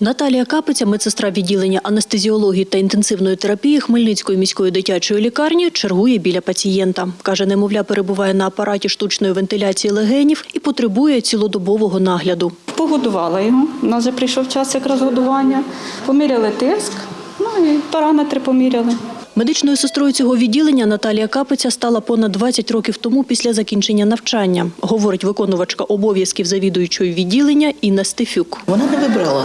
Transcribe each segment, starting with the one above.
Наталія Капиця, медсестра відділення анестезіології та інтенсивної терапії Хмельницької міської дитячої лікарні, чергує біля пацієнта. Каже, немовля перебуває на апараті штучної вентиляції легенів і потребує цілодобового нагляду. Погодувала його. У нас вже прийшов час якраз годування. Поміряли тиск, ну і параметри поміряли. Медичною сестрою цього відділення Наталія Капиця стала понад 20 років тому після закінчення навчання, говорить виконувачка обов'язків завідуючої відділення Інна Стефюк. Вона не вибрала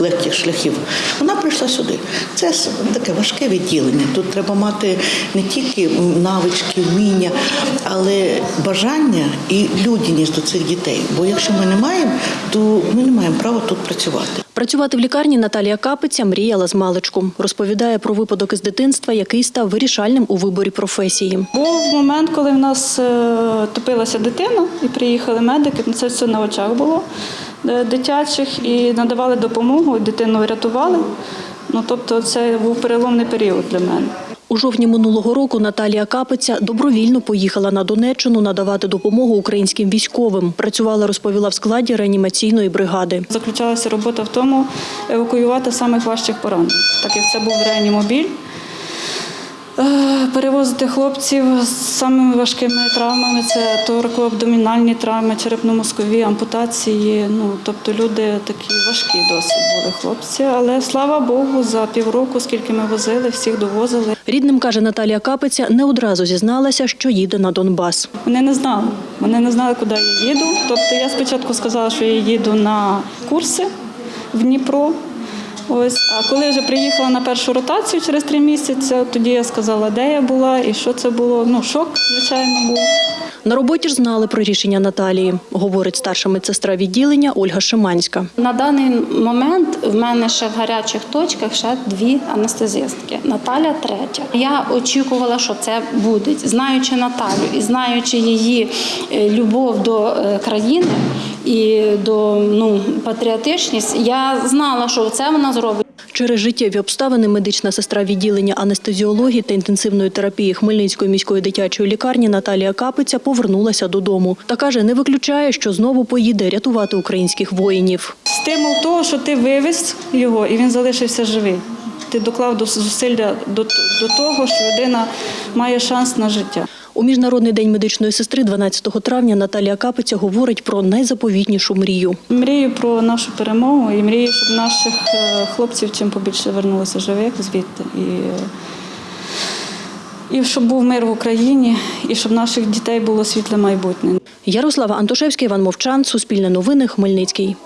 легких шляхів. Вона прийшла сюди. Це таке важке відділення. Тут треба мати не тільки навички, вміння, але бажання і людяність до цих дітей. Бо якщо ми не маємо, то ми не маємо права тут працювати. Працювати в лікарні Наталія Капиця мріяла з маличку. Розповідає про випадок із дитинства, який став вирішальним у виборі професії. Був момент, коли в нас е, топилася дитина, і приїхали медики. Це все на очах було е, дитячих, і надавали допомогу, дитину врятували. Ну, тобто, це був переломний період для мене. У жовтні минулого року Наталія Капиця добровільно поїхала на Донеччину надавати допомогу українським військовим. Працювала, розповіла в складі реанімаційної бригади. Заключалася робота в тому евакуювати самих важчих поранених, так як це був реанімобіль. Е, Перевозити хлопців з самими важкими травмами, це торакоабдомінальні травми, черепно-мозкові ампутації. Ну, тобто люди такі важкі досить були хлопці. Але слава Богу, за півроку, скільки ми возили, всіх довозили. Рідним, каже Наталія Капиця, не одразу зізналася, що їде на Донбас. Вони не знали. Вони не знали, куди я їду. Тобто я спочатку сказала, що я їду на курси в Дніпро. Ось, а коли вже приїхала на першу ротацію через три місяці, тоді я сказала, де я була і що це було. Ну, шок, звичайно, був. На роботі ж знали про рішення Наталії, говорить старша медсестра відділення Ольга Шиманська. На даний момент в мене ще в гарячих точках ще дві анестезистки. Наталя третя. Я очікувала, що це буде. Знаючи Наталю і знаючи її е, любов до е, країни і до ну, патріотичність, я знала, що це вона зробить. Через життєві обставини медична сестра відділення анестезіології та інтенсивної терапії Хмельницької міської дитячої лікарні Наталія Капиця повернулася додому. Та каже, не виключає, що знову поїде рятувати українських воїнів. Стимул того, що ти вивез його і він залишився живий. Ти доклав до зусилля до того, що людина має шанс на життя. У Міжнародний день медичної сестри 12 травня Наталія Капиця говорить про найзаповітнішу мрію. Мрію про нашу перемогу і мрію, щоб наших е, хлопців чим побільше вернулося живих звідти. І, і щоб був мир в Україні, і щоб наших дітей було світле майбутнє. Ярослава Антошевська, Іван Мовчан, Суспільне новини, Хмельницький.